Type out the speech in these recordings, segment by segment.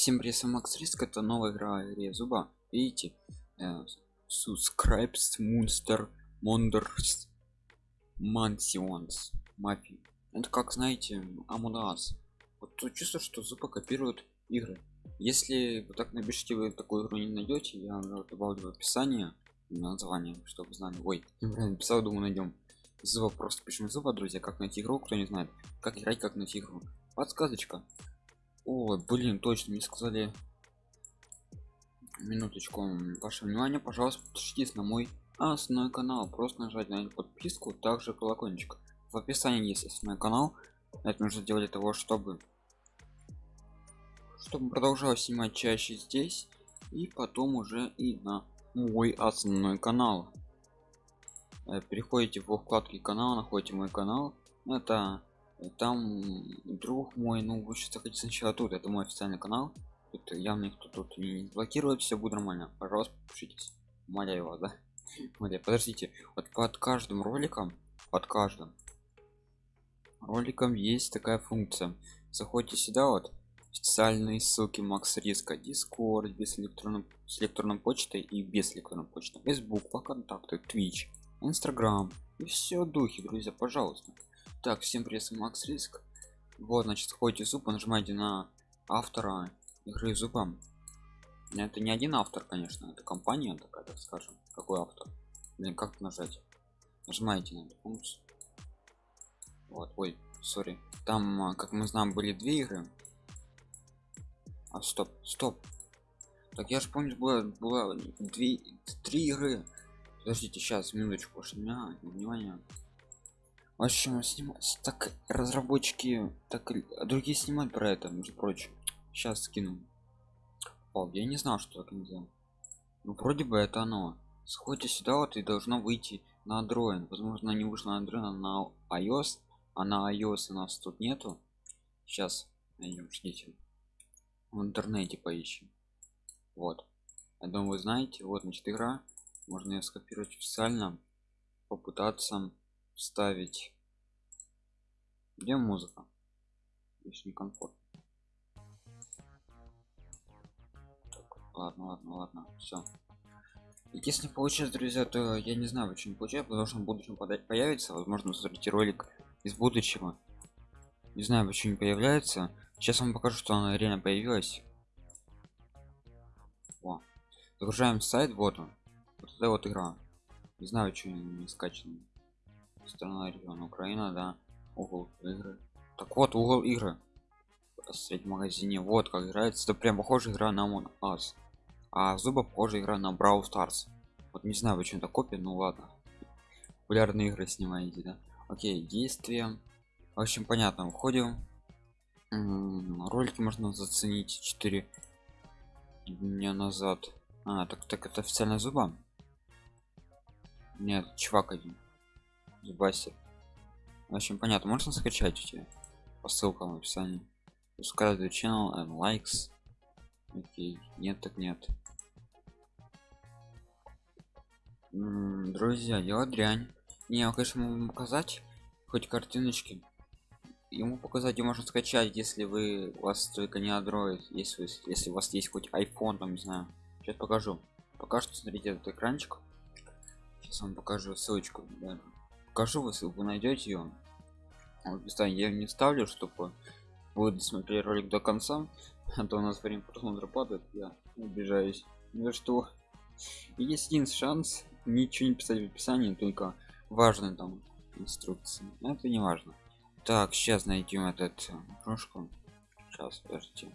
Всем привет, с вами Макс Риск, это новая игра игре зуба. Видите? Э, Subscribes Monster Monders Mansions Мафи. Это как знаете, Us. Вот тут чувство, что зуба копирует игры. Если вы так напишите, вы такую игру не найдете, я добавлю в описание название, чтобы знали. Ой, неправильно написал, думаю, найдем. Зуба просто пишем зуба, друзья, как найти игру, кто не знает. Как играть, как найти игру. Подсказочка о блин точно мне сказали. Минуточку ваше внимание пожалуйста подпишитесь на мой основной канал. Просто нажать на подписку также колокольчик. В описании есть основной канал. Это нужно делать для того чтобы чтобы продолжал снимать чаще здесь. И потом уже и на мой основной канал. Э, переходите в вкладки канала находите мой канал. Это там друг мой ну вы сейчас хотите сначала тут это мой официальный канал. Тут явно никто тут не блокирует все будет нормально. Пожалуйста подпишитесь умоляю вас да? Умоляю. подождите. Вот под каждым роликом под каждым роликом есть такая функция. Заходите сюда вот специальные ссылки макс риска дискорд без электронной с электронной почтой и без электронной почты. Facebook по контакту twitch instagram. И все духи друзья пожалуйста так всем привет макс риск. Вот значит ходите зуба нажимаете на автора игры зубом это не один автор конечно это компания такая так скажем. Какой автор? Блин как нажать? Нажимаете на эту функцию вот ой сори. Там а, как мы знаем были две игры. А стоп стоп. Так я же помню было было две три игры. Подождите сейчас минуточку меня внимание в общем снимать так разработчики так другие снимают про это между прочим. Сейчас скину. О, я не знал что так нельзя ну вроде бы это оно. Сходите сюда вот и должно выйти на android. Возможно не вышло на android а на ios. А на ios у нас тут нету. Сейчас найдем ждите. В интернете поищем. Вот. Я думаю вы знаете вот значит игра. Можно ее скопировать официально попытаться вставить где музыка здесь некомфортно. Так, ладно ладно ладно все если получится друзья то я не знаю почему получается потому что в будущем появится возможно смотрите ролик из будущего. Не знаю почему не появляется. Сейчас вам покажу что она реально появилась О. загружаем сайт вот он. Вот это вот игра. Не знаю почему не скачан страна регион украина да угол игры. Так вот угол игры. В магазине. Вот как играется. Это прям похоже игра на Among Us. А зуба похоже игра на Brawl Stars. Вот не знаю почему это копия ну ладно. Популярные игры снимаете да? Окей действия. В общем понятно уходим ролики можно заценить 4 дня назад. А так так это официально зуба? Нет чувак один зубастер в общем понятно можно скачать у тебя по ссылкам в описании. Subscribe to channel and likes. Окей нет так нет. М -м, друзья дело дрянь. Не конечно могу показать хоть картиночки. Ему показать и можно скачать если вы у вас только не android если если у вас есть хоть iphone там не знаю. Сейчас покажу. Пока что смотрите этот экранчик. Сейчас вам покажу ссылочку да покажу вы ссылку найдете ее вот, я не ставлю чтобы вы досмотрели ролик до конца а то у нас время просмотра падает я обижаюсь. Ну что? Есть один шанс ничего не писать в описании только важные там инструкции. Это не важно. Так сейчас найдем этот э, кружку сейчас подождите.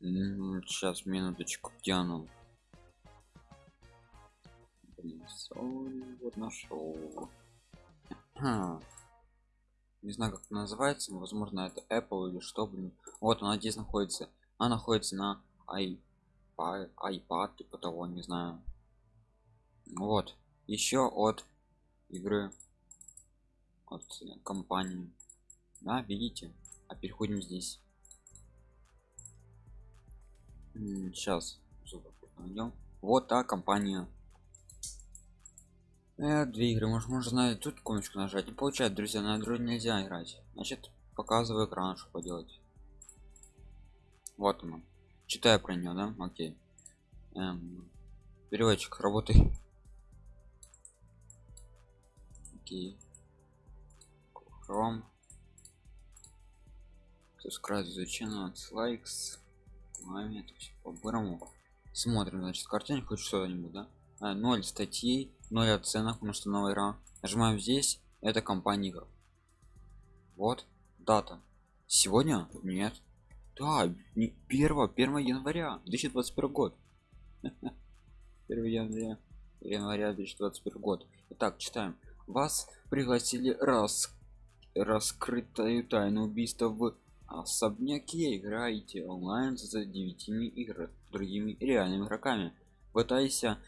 Сейчас минуточку где оно вот нашел не знаю как это называется возможно это apple или что блин. Вот она здесь находится. Она находится на iPad, iPad типа того не знаю. Вот. Еще от игры от компании. Да видите? А переходим здесь. Сейчас вот та компания э, две игры может можно тут комнатку нажать. Не получает друзья на android нельзя играть. Значит показываю экран что поделать. Вот оно читаю про нее да? Окей. Эм, переводчик работай. Окей. Chrome. Subscribe изучено лайкс маме по-бырому. Смотрим значит картине хоть что-нибудь да? А, 0 статей 0 оценок потому что новая игра. Нажимаем здесь это компания игр вот дата. Сегодня? Нет. Да не 1 1 января 2021 год. 1 января января 2021 год. Итак читаем. Вас пригласили раз раскрытую тайну убийства в особняке. Играете онлайн за 9 игр другими реальными игроками. Пытайся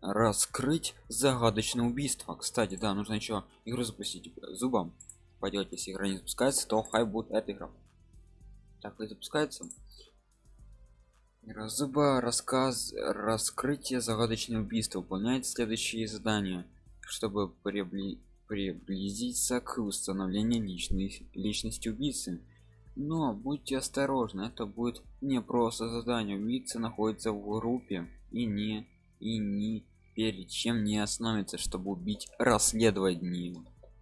раскрыть загадочное убийство. Кстати да нужно еще игру запустить зубом. Пойдет если игра не запускается то хай будет эта игра. Так и запускается. Разуба рассказ раскрытие загадочного убийства выполняет следующие задания чтобы прибли приблизиться к установлению личной личности убийцы. Но будьте осторожны это будет не просто задание. Убийца находится в группе и не и не перед чем не остановится чтобы убить расследовать не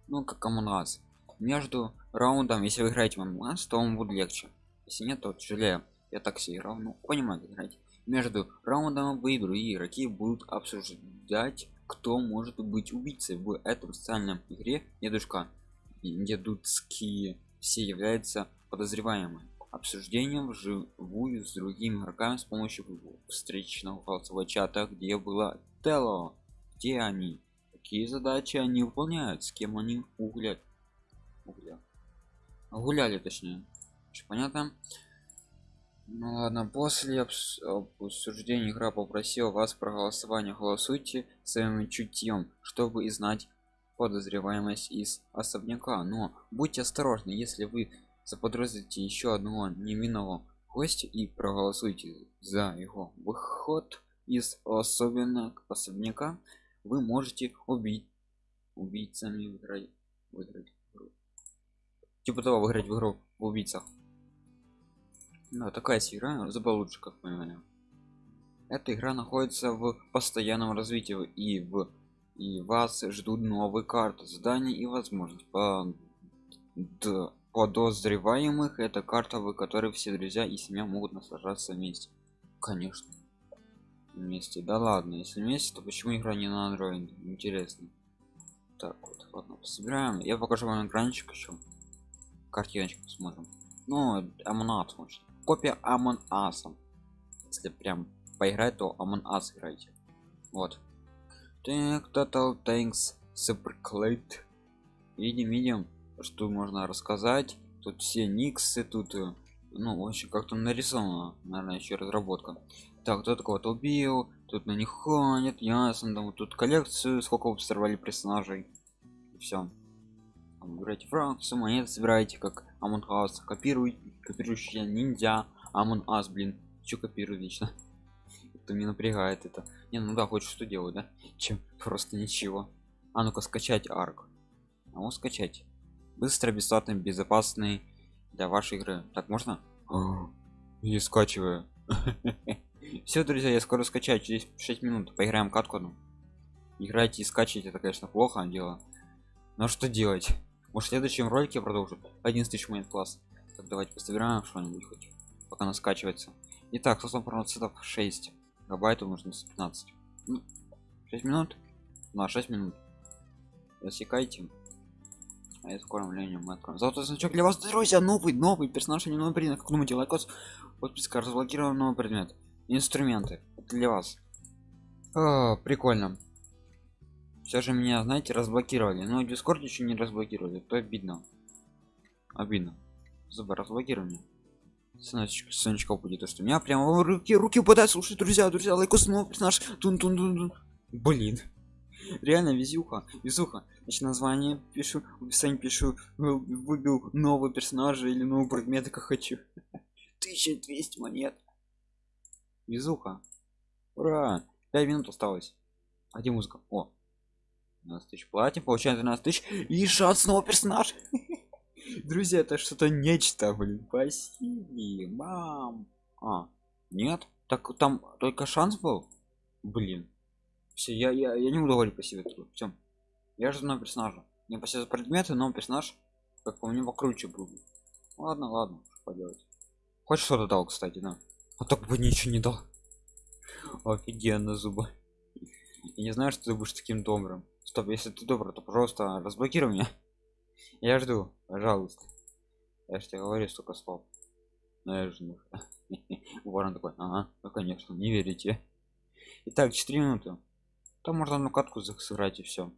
ну как амуназ между раундом если вы играете в амуназ то он будет легче. Если нет то тяжелее. Я так играл ну понимаю играть? Между раундом вы и другие игроки будут обсуждать кто может быть убийцей в этом социальном игре. Дедушка дедуцкие все являются подозреваемым обсуждением вживую с другими игроками с помощью встречного голосового чата где было тело где они какие задачи они выполняют с кем они углят угля гуляли точнее. Понятно? Ну ладно после обсуждения игра попросила вас проголосование. Голосуйте своим чутьем чтобы знать подозреваемость из особняка. Но будьте осторожны если вы заподозрите еще одного невинного гостя и проголосуйте за его выход из особенно особняка. Вы можете убить убийцами выиграть выиграть типа того выиграть в игру в убийцах. Да, такая игра забыл лучше как понимаю эта игра находится в постоянном развитии и в и вас ждут новые карты задания и возможность по подозреваемых это карта в которой все друзья и семья могут наслаждаться вместе. Конечно. Вместе. Да ладно если вместе то почему игра не на андроиде интересно. Так вот ладно собираем я покажу вам экранчик еще. Картиночку посмотрим. Ну амонат может копия амон асом если прям поиграть то амон ас играйте. Вот. Так total thanks superclate видим видим что можно рассказать. Тут все никсы тут э, ну очень как-то нарисовано наверное еще разработка. Так кто такого-то убил? Тут на них ходит ясно там тут коллекцию сколько вы сорвали персонажей. Все выбирайте фракцию монеты собираете как Among Us. Копируй копирующий ниндзя Among Us блин. Что копирует лично? Это меня напрягает это. Не ну да хочешь что делать да? Чем просто ничего. А ну-ка скачать арк. А вот скачать быстро бесплатный безопасный для вашей игры. Так можно? И скачиваю. Все друзья я скоро скачаю через 6 минут. Поиграем катку ну играйте и скачать это конечно плохо дело. Но что делать? Может в следующем ролике продолжу? 11 тысяч монет класс. Так давайте пособираем что-нибудь хоть пока она скачивается. Итак сослов процентов 6 гигабайтов нужно 15 ну, 6 минут? На 6 минут. Засекайте а скоро временем мы откроем золотой значок для вас друзья новый новый персонаж не новый предмет. Как думаете лайкос подписка разблокирован новый предмет. Инструменты Это для вас О, прикольно. Все же меня знаете разблокировали. Но дискорд еще не разблокировали то обидно. Обидно. Зубы разблокирование. Сонечка, Сонечка будет то что у меня прямо руки руки упадают. Слушай друзья друзья лайкос снова персонаж. Тун -тун -тун -тун. блин реально везуха везуха. Значит название пишу в описании пишу выбил новый персонажа или новый предмет как хочу. 1200 монет. Везуха. Ура! 5 минут осталось. А где музыка. О. 12 тысяч. Платим получаем 12 тысяч. И шанс снова персонаж друзья это что-то нечто блин. Спасибо мам а нет? Так там только шанс был? Блин все я я, я не буду говорить по себе все я же знаю персонажа. Не по предметы но персонаж как по мне покруче был ладно ладно что поделать. Хоть что-то дал кстати да? А так бы ничего не дал. Офигенно зубы. Я не знаю что ты будешь таким добрым. Стоп если ты добрый то пожалуйста разблокируй меня. Я жду пожалуйста. Я же тебе говорю столько слов. Наверное ворон такой ага ну конечно не верите итак 4 минуты там можно одну катку сыграть и все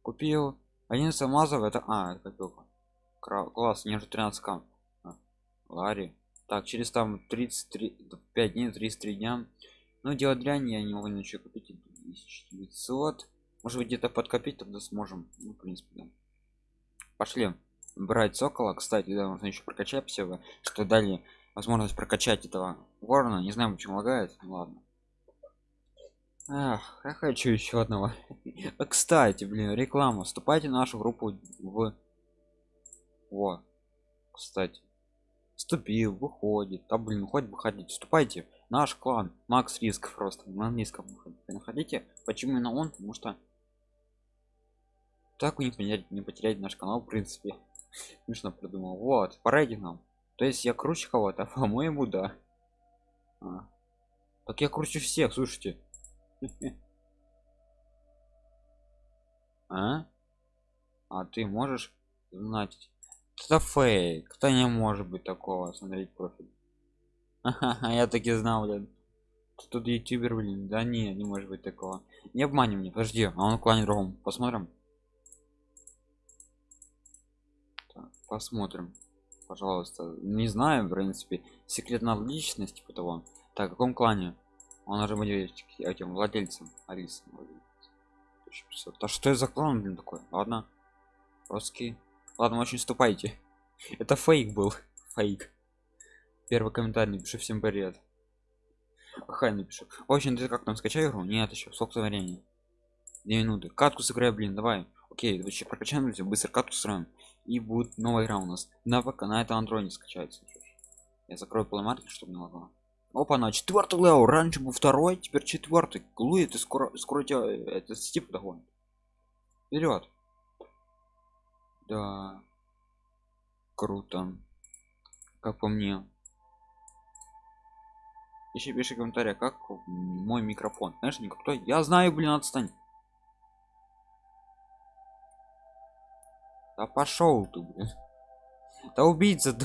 купил. Один самазов это а это копилка класс не же 13 к а, так через там 33 5 дней 33 дня. Ну, делать дрянь я не могу ничего купить. 1900 может быть где-то подкопить тогда сможем. Ну в принципе да. пошли брать сокола. Кстати да можно еще прокачать все что дали возможность прокачать этого ворона. Не знаю почему лагает. Ладно Ах, я хочу еще одного. А, кстати блин реклама. Вступайте в нашу группу в во. Кстати. Вступил выходит. А блин хоть бы ходить вступайте наш клан. Макс риск просто на английском находите почему именно он? Потому что так вы не потерять не потерять наш канал в принципе. Смешно придумал. Вот по рейтингам то есть я круче кого-то по моему да. А. так я круче всех слушайте а? А ты можешь знать это фейк кто не может быть такого? Смотреть профиль. Я таки знал блин тут ютубер блин. Да не не может быть такого. Не обманем мне подожди а он клане другом. Посмотрим. Так, посмотрим. Пожалуйста. Не знаю в принципе секретная личность типа того. Так в каком клане он уже будет этим владельцем алис а что это за клан блин такой? Ладно. Русский. Ладно очень ступайте это фейк был. Фейк. Первый комментарий напишу всем привет. Хай напишу очень ты как там скачай игру? Нет еще сколько времени. Две минуты. Катку сыграй блин давай. Окей вообще прокачаем все быстро катку строим. И будет новая игра у нас. На ВК на это андроиде скачается. Я закрою плеймаркет чтобы не лагало опа на четвертый лео раньше был второй теперь четвертый глуи ты скоро скоро тебя э, это стип догонит. Вперед да. Круто. Как по мне. Еще пиши комментарий как мой микрофон? Знаешь никто я знаю блин отстань. Да пошел ты блин. Да убийца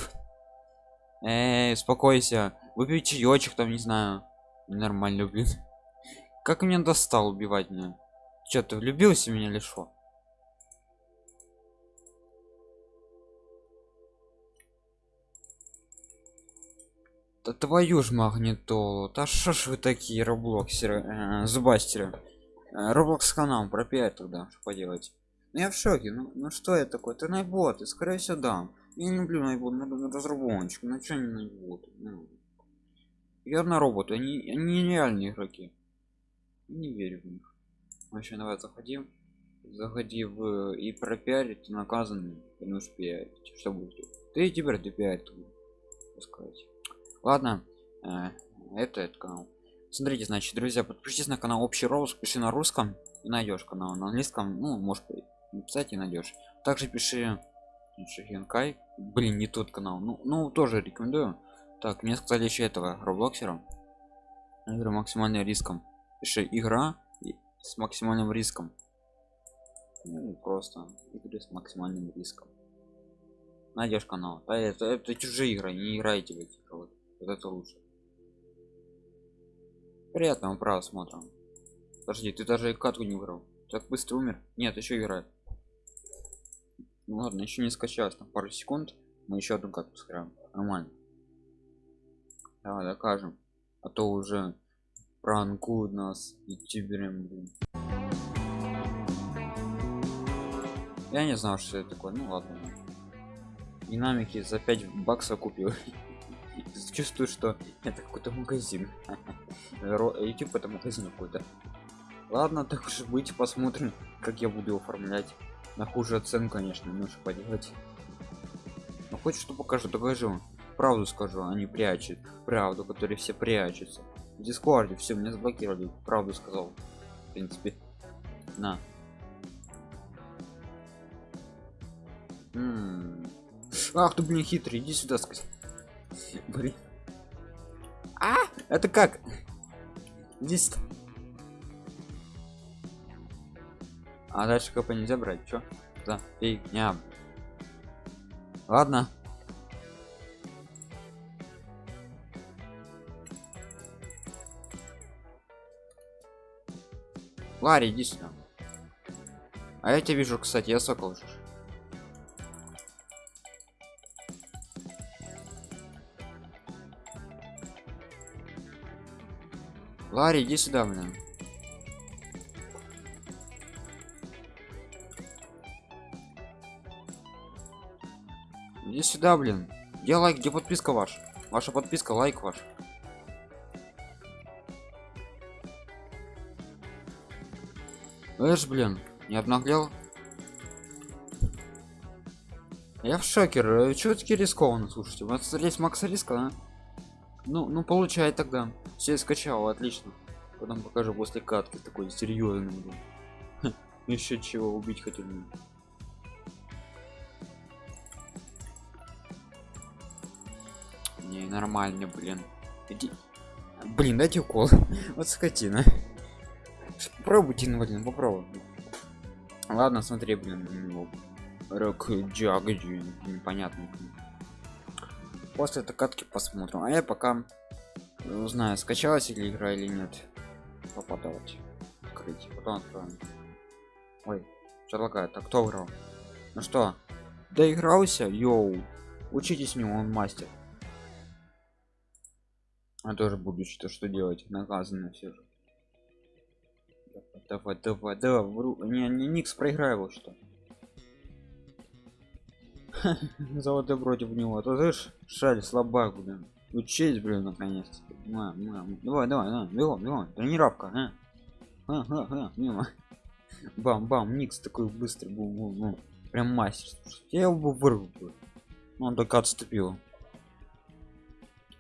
Эй, успокойся. Выпей чаечек там не знаю. Нормально блин. Как меня достал убивать меня что ты влюбился в меня или что да твою ж магнитолу. Да что ж вы такие роблоксеры э, зубастеры? Э, роблокс канал про 5 тогда что поделать. Ну, я в шоке. Ну, ну что я такой? Ты найбот и скорее всего да я не люблю найбот на, на разработчик ну что не найбот ну, верно роботы они, они нереальные игроки. Не верю в них. Вообще давай заходим. Заходи в и пропиарить наказанный не успеет. Что будет? Ты теперь ты пиарить сказать ладно э, это этот канал. Смотрите значит друзья подпишитесь на канал общий ролл пиши на русском и найдешь канал на английском. Ну может написать и найдешь. Также пиши Хенкай. блин не тот канал. Ну ну тоже рекомендую. Так мне сказали еще этого роблоксера. Игры максимальным риском. Пиши игра с максимальным риском. Ну, просто игры с максимальным риском. Найдешь канал. Да, это, это чужие игры не играйте в эти вот, вот это лучше. Приятного просмотра. Подожди ты даже катку не выиграл. Так быстро умер? Нет еще играет ну ладно еще не скачалось там пару секунд мы еще одну катку сыграем. Нормально. Давай докажем а то уже пранкуют нас ютубером блин я не знал что это такое. Ну ладно. Динамики за 5 баксов купил. Чувствую что это какой-то магазин. Youtube это магазин какой-то. Ладно так уж быть посмотрим как я буду оформлять на хуже цен конечно ну что поделать. Ну хоть что покажу покажу правду скажу они прячут правду которые все прячутся. В дискорде все меня заблокировали правду сказал в принципе на. Ах ты блин хитрый иди сюда сказать блин. А? Это как? Здесь а дальше кп нельзя брать чё за фигня ладно Ларри, иди сюда. А я тебя вижу, кстати, я сокол же. Ларри, иди сюда, блин. Иди сюда, блин. Где лайк, где подписка ваш? Ваша подписка, лайк ваш. Эш, блин, не обнаглел. Я в шокер. Чего таки рискованно, слушайте? У вас есть макс риска, да? Ну, ну получай тогда. Все скачал, отлично. Потом покажу после катки такой серьезный. Еще чего убить хотел. Нормально, блин. Иди. Блин, дайте укол. вот скотина. Попробуйте, блин, попробуй. Ладно, смотри, блин. Рок джагджи, непонятно. После этой катки посмотрим. А я пока узнаю, скачалась ли игра или нет. Попадать. Открыть. Потом откроем. Ой, что лагает? А кто играл? Ну что, доигрался? Йоу. Учитесь у него, он мастер. А тоже буду что что делать, наказано все же. Давай, давай, давай, вру. Не, не Никс проиграю что. Золотой против него. А то знаешь, шаль слабак, блин. Учись, блин, наконец. Давай, давай, давай, бегом, бегом. Тренировка, а? А, а, мимо. Бам, бам, Никс такой быстрый был. Прям мастер. Я его бы вырвал. Он только отступил.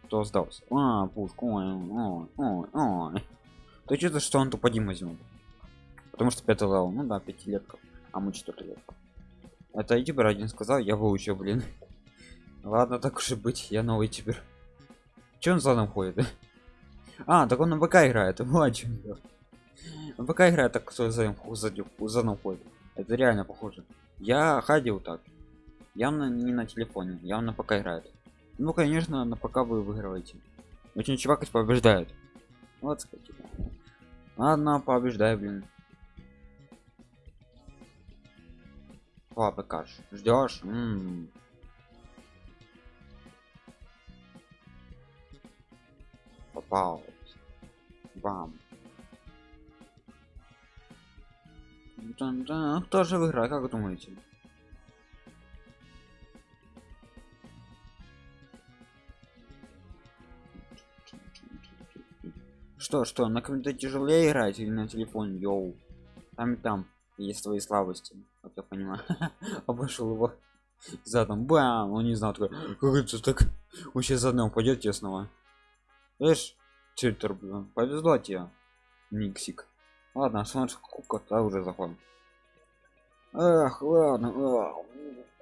Кто сдался? А, пушку. Ой, ой, ой, ой. То что-то, что он тупо Дима возьмет потому что 5 левел ну да пятилетка а мы 4 лет это ютубер один сказал я выучил блин. Ладно так уж и быть я новый теперь. Че он за мной ходит? А так он на БК играет вот чем БК играет так кто за за мной ходит. Это реально похоже. Я ходил так. Явно не на телефоне явно пока играет ну конечно на пока вы выигрываете. Очень чувак побеждает вот ладно побеждай блин. Папы каш. Ждешь попал. Бам. Да, кто же выиграет как вы думаете что что на компьютере тяжелее играть или на телефоне йоу. Там и там есть свои слабости как я понимаю. Обошел его задом. Бам! Он не знал такой как это так? Вообще задом пойдет тесного Эш, читер повезло тебе никсик. Ладно смотри сколько то уже заходим эх ладно эх.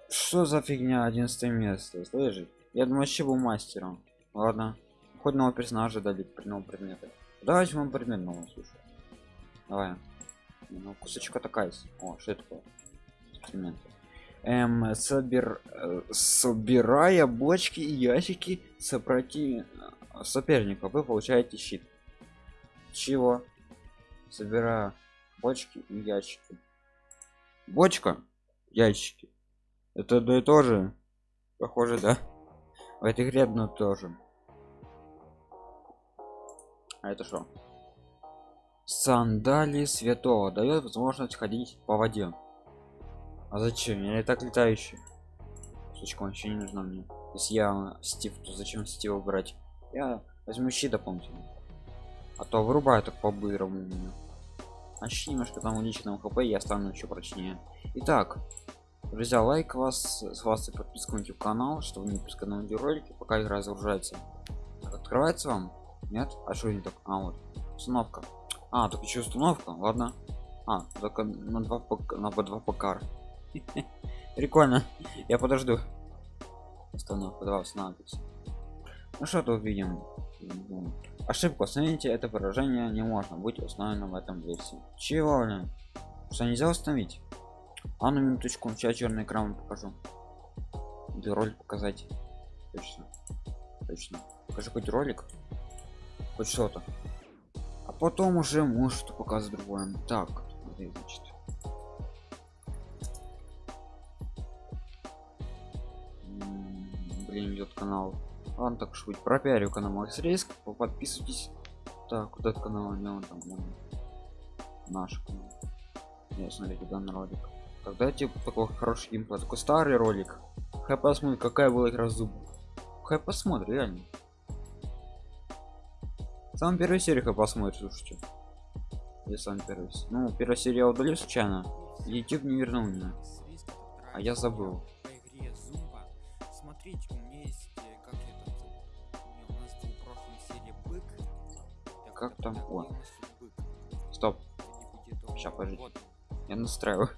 что за фигня 11 место слышишь я думаю вообще был мастером? Ладно. Хоть нового персонажа дали при новом предмете вам предмет новый слушай давай. Ну кусочка такая о что это такое? Эксперимент эм, собер э, собирая бочки и ящики сопротив соперников вы получаете щит. Чего? Собирая бочки и ящики. Бочка ящики. Это да и тоже похоже да? В этой игре тоже а это что? Сандали святого. Дает возможность ходить по воде. А зачем? Я и так летающий. Сучка вообще не нужна мне. Если я стив то зачем стива брать? Я возьму щит дополнительно. А то вырубаю так по бырому меня. А немножко там личного хп я стану еще прочнее. Итак друзья лайк вас с вас и подписку на канал чтобы не пропускать новые ролики пока игра загружается. Открывается вам нет? А что не так? А вот. Установка. А только еще установка ладно. А только на два на по два покар прикольно. Я подожду. Установка два устанавливается ну что тут видим? Ошибку установите это выражение не можно. Быть установлено в этом версии. Чего блин? что нельзя установить? А на минуточку сейчас черный экран покажу. Или ролик показать. Точно. Точно. Покажи хоть ролик хоть что-то. А потом уже может показывать другое. Так значит. Блин идет канал. Ладно так быть пропиарю канал риск подписывайтесь. Так вот этот канал не он там вон. наш канал. Я смотрю данный ролик. Тогда типа такой хороший геймплей такой старый ролик. Хай посмотрит какая была игра зубов хай посмотрит реально сам первую серию посмотрит слушайте я сам первый ну первая серия я удалил случайно youtube не вернул меня А я забыл. Смотрите, как там О. стоп вот он. я настраиваю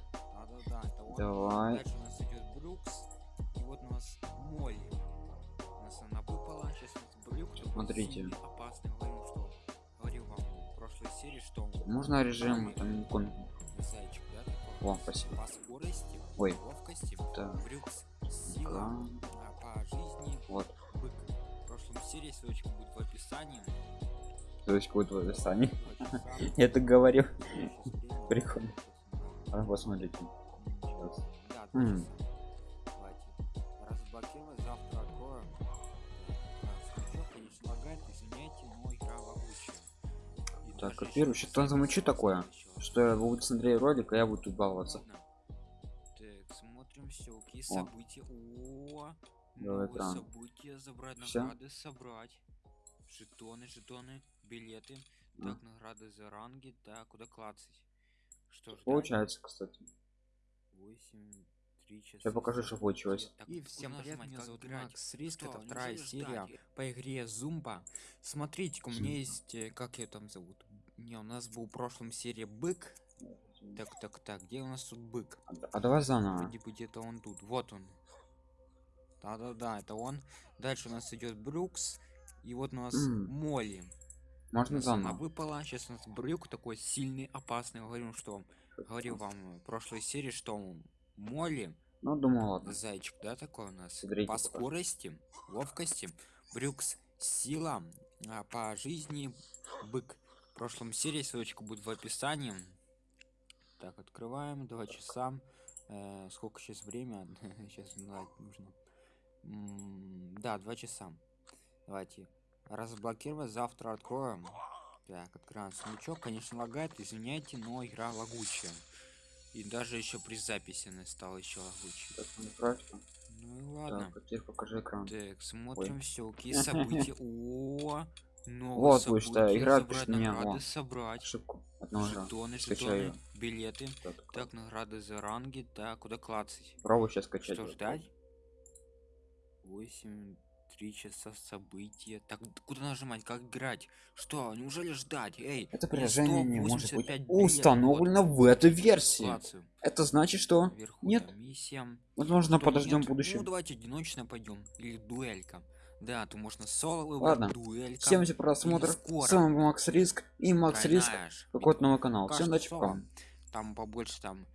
давай. Сейчас Смотрите. Серии, что можно режим там икон Зайчик, да? такой? О, спасибо. По скорости, Ой. ловкости, Да. Брюкс, сила, а по жизни, вот бык. В прошлом серии ссылочка будет в описании. есть будет в описании я так время. Прикольно. а посмотрите Сейчас. Так, ещё что там замучу такое? что я буду смотреть ролик а я буду тут баловаться. Так, смотрим ссылки, О. события. О, новые экран. события, забрать награды, собрать. Жетоны, жетоны, билеты. А. Так, награды за ранги, так, куда клацать? Что ж, получается кстати 8, 3 часа. я покажу что получилось Так, И всем привет, меня зовут? Макс Риск, это вторая серия ждать? по игре Зумба. Смотрите, у меня есть, э, как ее там зовут? Не, у нас был в прошлом серии бык. Так, так, так, где у нас тут бык? а, а давай заново Вроде бы где-то он тут, вот он. Да-да-да, это он. Дальше у нас идет Брюкс. И вот у нас М. Молли. Можно нас она заново выпала. Сейчас у нас Брюк такой сильный, опасный. Говорю, что говорил вам в прошлой серии, что Молли ну думаю ладно Зайчик, да, такой у нас? Смотрите по скорости, ловкости, брюкс, сила, а по жизни бык. В прошлом серии ссылочка будет в описании. Так, открываем, два часа. Э, сколько сейчас время? сейчас нужно. М, да, два часа. Давайте. Разблокировать, завтра откроем. Так, открываем сундучок. Конечно, лагает, извиняйте, но игра лагучая. И даже еще при записи она стала еще лагучей. Ну. Ну и ладно. так покажи экран Так, смотрим ссылки, события. О, новые Вот вы что, игра пишет меня, награды, собрать. ошибку одного раза. Жетоны, Скачаю. жетоны, билеты. Так, так. Так, награды за ранги. Так, куда клацать? пробуй сейчас скачать Что ждать? 8, 3 часа события. Так, куда нажимать? Как играть? Что? Неужели ждать? Эй, это приложение не может быть 185 билетов. установлено Вот, в этой версии клацаю. это значит что Вверху Нет. миссия. возможно Что, подождем нет? будущем Ну, давайте одиночно пойдем. Или дуэлька. Да, то можно соло выбрать, Ладно. дуэлька. всем за просмотр с вами был макс риск и макс риск какой-то новый канал Пока всем удачи вам Там побольше там